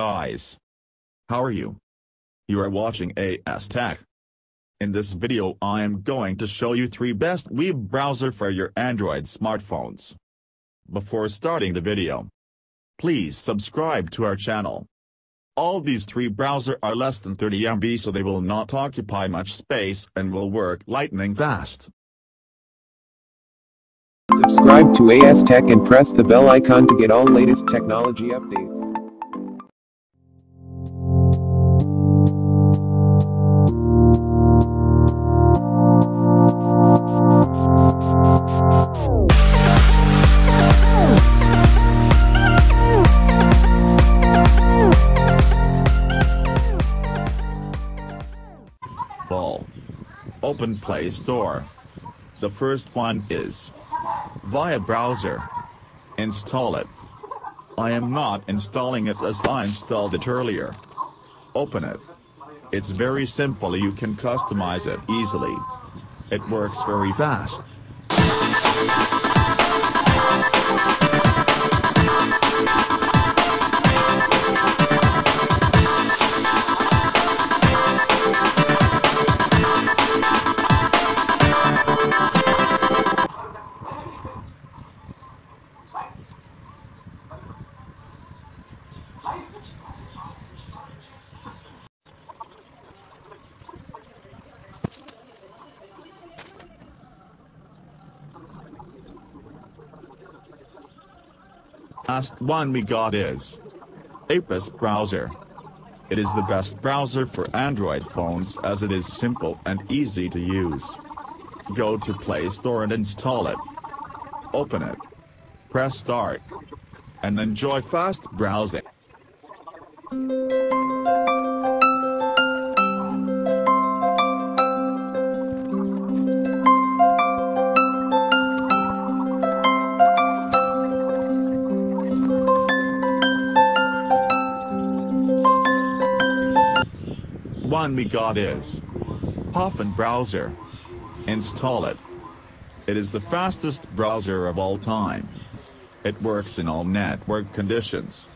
Guys. How are you? You are watching AS Tech. In this video I am going to show you 3 best web browser for your Android smartphones. Before starting the video, please subscribe to our channel. All these three browser are less than 30 MB so they will not occupy much space and will work lightning fast. Subscribe to AS Tech and press the bell icon to get all latest technology updates. Ball. Open Play Store. The first one is via browser. Install it. I am not installing it as I installed it earlier. Open it. It's very simple you can customize it easily. It works very fast. Last one we got is APUS browser. It is the best browser for Android phones as it is simple and easy to use. Go to Play Store and install it. Open it. Press start. And enjoy fast browsing. One we got is Puffin browser. Install it. It is the fastest browser of all time. It works in all network conditions.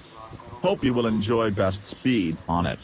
Hope you will enjoy best speed on it.